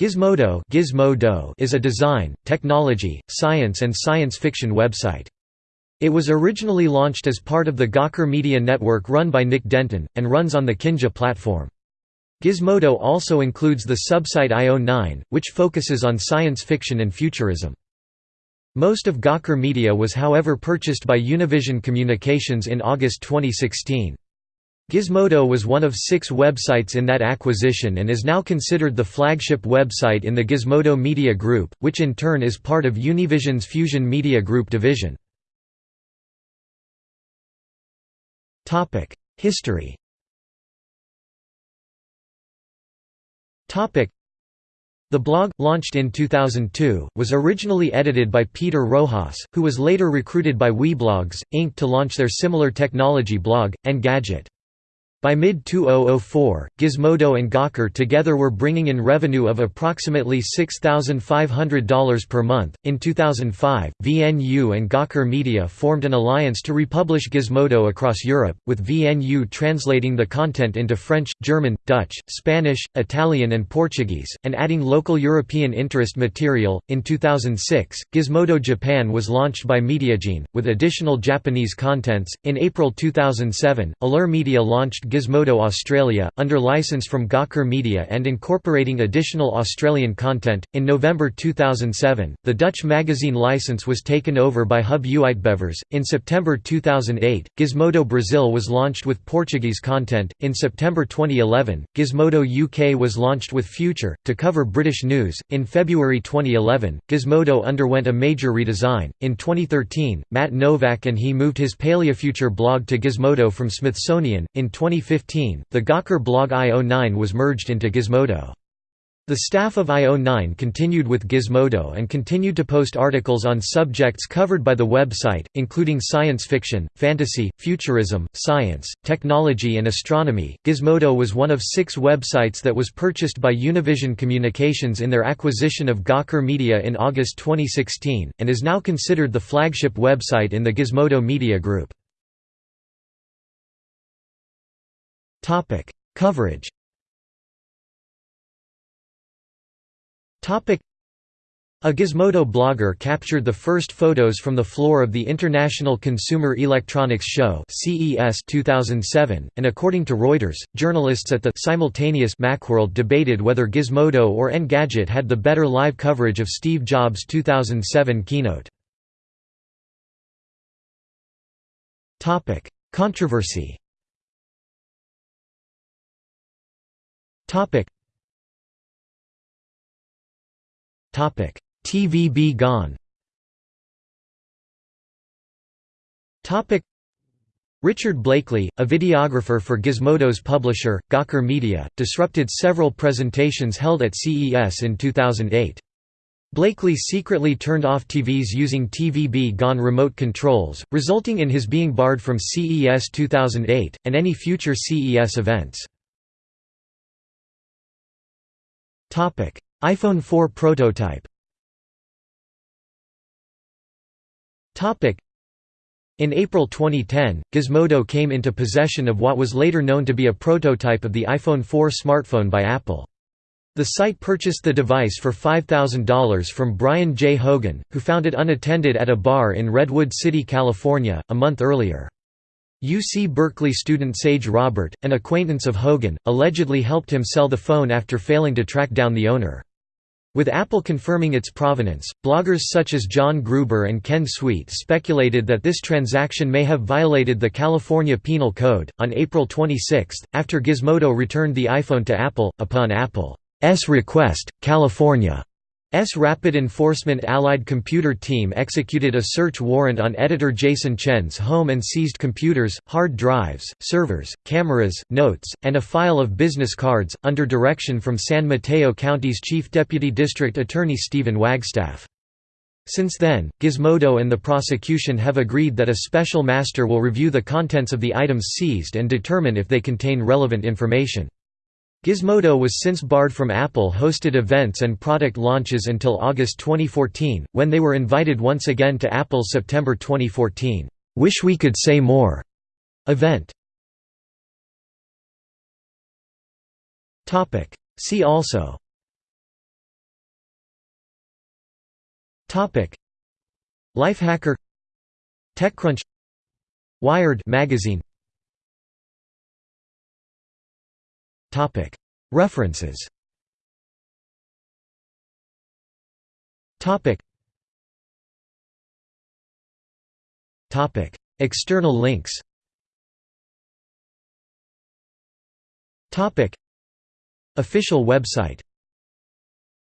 Gizmodo Gizmodo is a design, technology, science and science fiction website. It was originally launched as part of the Gawker Media Network run by Nick Denton, and runs on the Kinja platform. Gizmodo also includes the subsite IO9, which focuses on science fiction and futurism. Most of Gawker Media was however purchased by Univision Communications in August 2016. Gizmodo was one of six websites in that acquisition and is now considered the flagship website in the Gizmodo Media Group, which in turn is part of Univision's Fusion Media Group division. History the blog, launched in 2002, was originally edited by Peter Rojas, who was later recruited by Weblogs, Inc. to launch their similar technology blog, Engadget. By mid-2004, Gizmodo and Gawker together were bringing in revenue of approximately $6,500 per month. In 2005, VNU and Gawker Media formed an alliance to republish Gizmodo across Europe, with VNU translating the content into French, German, Dutch, Spanish, Italian, and Portuguese, and adding local European interest material. In 2006, Gizmodo Japan was launched by Mediagene, with additional Japanese contents. In April 2007, Allure Media launched Gizmodo Australia, under license from Gawker Media and incorporating additional Australian content. In November 2007, the Dutch magazine license was taken over by Hub Uitgevers. In September 2008, Gizmodo Brazil was launched with Portuguese content. In September 2011, Gizmodo UK was launched with Future, to cover British news. In February 2011, Gizmodo underwent a major redesign. In 2013, Matt Novak and he moved his Paleofuture blog to Gizmodo from Smithsonian. In 20 2015, the Gawker blog IO9 was merged into Gizmodo. The staff of IO9 continued with Gizmodo and continued to post articles on subjects covered by the website, including science fiction, fantasy, futurism, science, technology, and astronomy. Gizmodo was one of six websites that was purchased by Univision Communications in their acquisition of Gawker Media in August 2016, and is now considered the flagship website in the Gizmodo Media Group. Topic: Coverage. Topic: A Gizmodo blogger captured the first photos from the floor of the International Consumer Electronics Show (CES 2007), and according to Reuters, journalists at the simultaneous Macworld debated whether Gizmodo or Engadget had the better live coverage of Steve Jobs' 2007 keynote. Topic: Controversy. Topic. Topic. TV-B-Gone. Topic. Richard Blakely, a videographer for Gizmodo's publisher, Gawker Media, disrupted several presentations held at CES in 2008. Blakely secretly turned off TVs using TV-B-Gone remote controls, resulting in his being barred from CES 2008, and any future CES events. iPhone 4 prototype in April 2010, Gizmodo came into possession of what was later known to be a prototype of the iPhone 4 smartphone by Apple. The site purchased the device for $5,000 from Brian J. Hogan, who found it unattended at a bar in Redwood City, California, a month earlier. UC Berkeley student Sage Robert, an acquaintance of Hogan, allegedly helped him sell the phone after failing to track down the owner. With Apple confirming its provenance, bloggers such as John Gruber and Ken Sweet speculated that this transaction may have violated the California Penal Code. On April 26, after Gizmodo returned the iPhone to Apple, upon Apple's request, California S Rapid Enforcement Allied Computer Team executed a search warrant on editor Jason Chen's home and seized computers, hard drives, servers, cameras, notes, and a file of business cards, under direction from San Mateo County's Chief Deputy District Attorney Stephen Wagstaff. Since then, Gizmodo and the prosecution have agreed that a special master will review the contents of the items seized and determine if they contain relevant information. Gizmodo was since barred from Apple hosted events and product launches until August 2014, when they were invited once again to Apple's September 2014, "'Wish We Could Say More' event. See also. Lifehacker. TechCrunch. Wired magazine References. External links. Official website